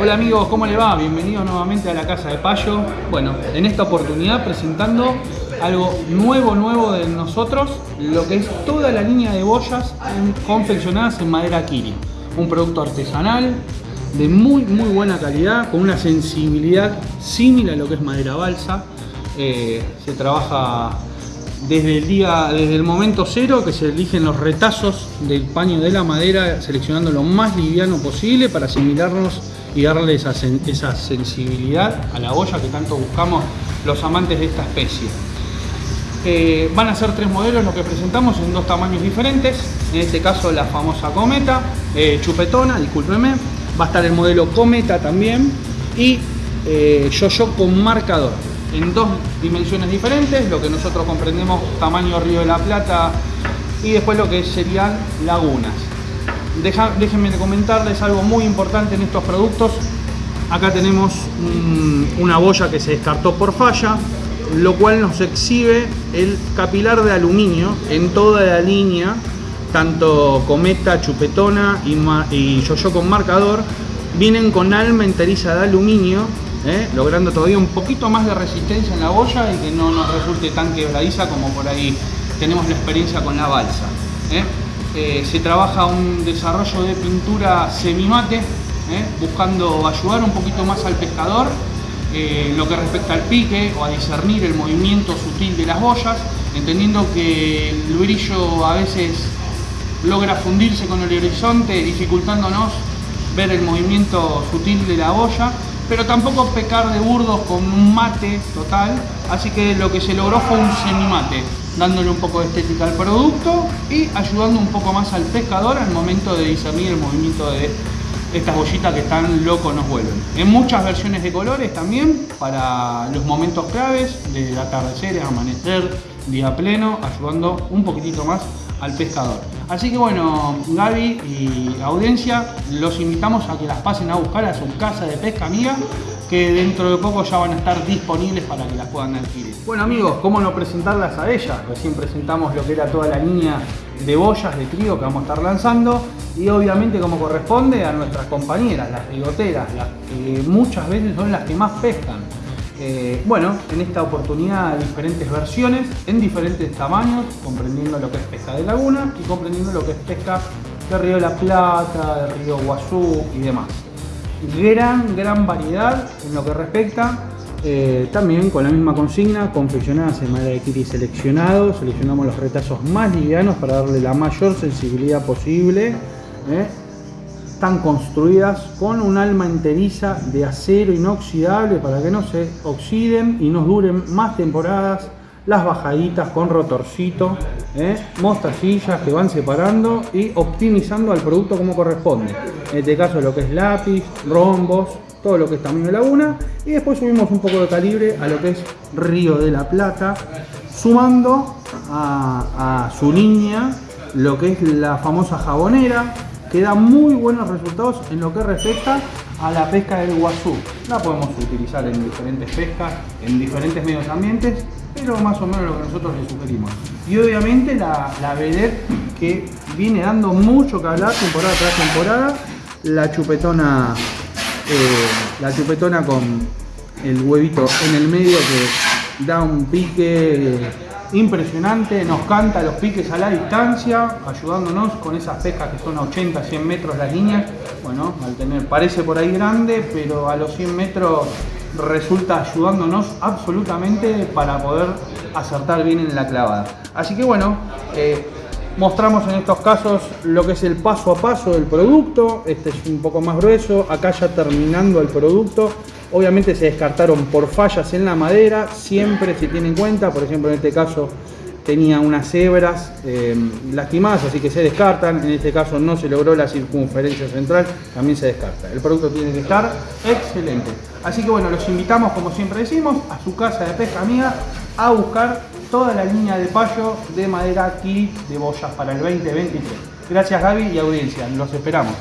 Hola amigos, ¿cómo le va? Bienvenido nuevamente a la Casa de Payo. Bueno, en esta oportunidad presentando algo nuevo, nuevo de nosotros, lo que es toda la línea de boyas confeccionadas en madera Kiri. Un producto artesanal de muy, muy buena calidad, con una sensibilidad similar a lo que es madera balsa. Eh, se trabaja desde el día, desde el momento cero que se eligen los retazos del paño de la madera, seleccionando lo más liviano posible para asimilarnos y darle esa, sensibilidad a la olla que tanto buscamos los amantes de esta especie. Eh, van a ser tres modelos los que presentamos en dos tamaños diferentes. En este caso la famosa cometa, eh, chupetona, discúlpeme. Va a estar el modelo cometa también y eh, yo-yo con marcador en dos dimensiones diferentes, lo que nosotros comprendemos tamaño Río de la Plata y después lo que serían lagunas déjenme comentarles algo muy importante en estos productos. Acá tenemos una boya que se descartó por falla, lo cual nos exhibe el capilar de aluminio en toda la línea, tanto Cometa, Chupetona y, Yo-Yo con marcador, vienen con alma enteriza de aluminio, ¿eh? logrando todavía un poquito más de resistencia en la boya y que no nos resulte tan quebradiza como por ahí tenemos la experiencia con la balsa. ¿eh? Eh, se trabaja un desarrollo de pintura semimate, buscando ayudar un poquito más al pescador eh, lo que respecta al pique o a discernir el movimiento sutil de las boyas, entendiendo que el brillo a veces logra fundirse con el horizonte, dificultándonos ver el movimiento sutil de la boya, pero tampoco pecar de burdos con un mate total, así que lo que se logró fue un semimate, dándole un poco de estética al producto y ayudando un poco más al pescador al momento de discernir el movimiento de estas bollitas que tan locos nos vuelven. En muchas versiones de colores también, para los momentos claves de atardecer, amanecer, día pleno, ayudando un poquitito más al pescador. Así que bueno, Gaby y audiencia, los invitamos a que las pasen a buscar a su casa de pesca amiga que dentro de poco ya van a estar disponibles para que las puedan adquirir. Bueno amigos, ¿cómo no presentarlas a ellas? Recién presentamos lo que era toda la línea de boyas de trigo que vamos a estar lanzando y obviamente como corresponde a nuestras compañeras, las rigoteras, las que muchas veces son las que más pescan. Eh, bueno, en esta oportunidad diferentes versiones en diferentes tamaños, comprendiendo lo que es pesca de laguna y comprendiendo lo que es pesca de Río la Plata, de Río Guazú y demás gran, gran variedad en lo que respecta. Eh, también con la misma consigna, confeccionadas en madera de kiri seleccionado. Seleccionamos los retazos más livianos para darle la mayor sensibilidad posible. ¿eh? Están construidas con un alma enteriza de acero inoxidable para que no se oxiden y nos duren más temporadas las bajaditas con rotorcito, ¿eh? mostacillas que van separando y optimizando al producto como corresponde. En este caso lo que es lápiz, rombos, todo lo que es tamaño de laguna y después subimos un poco de calibre a lo que es Río de la Plata, sumando a, su línea lo que es la famosa jabonera, que da muy buenos resultados en lo que respecta a la pesca del guazú. La podemos utilizar en diferentes pescas, en diferentes medios ambientes pero más o menos lo que nosotros le sugerimos. Y obviamente la, la vedette que viene dando mucho que hablar temporada tras temporada, la chupetona, eh, la chupetona con el huevito en el medio que da un pique impresionante, nos canta los piques a la distancia, ayudándonos con esas pescas que son a 80, 100 metros las líneas. Bueno, al tener, parece por ahí grande, pero a los 100 metros resulta ayudándonos absolutamente para poder acertar bien en la clavada. Así que bueno, eh, mostramos en estos casos lo que es el paso a paso del producto. Este es un poco más grueso, acá ya terminando el producto. Obviamente se descartaron por fallas en la madera, siempre se tiene en cuenta, por ejemplo en este caso tenía unas hebras eh, lastimadas, así que se descartan. En este caso no se logró la circunferencia central, también se descarta. El producto tiene que estar excelente. Así que bueno, los invitamos, como siempre decimos, a su casa de pesca amiga a buscar toda la línea de payo de madera aquí de boyas para el 2023. Gracias Gaby y audiencia, los esperamos.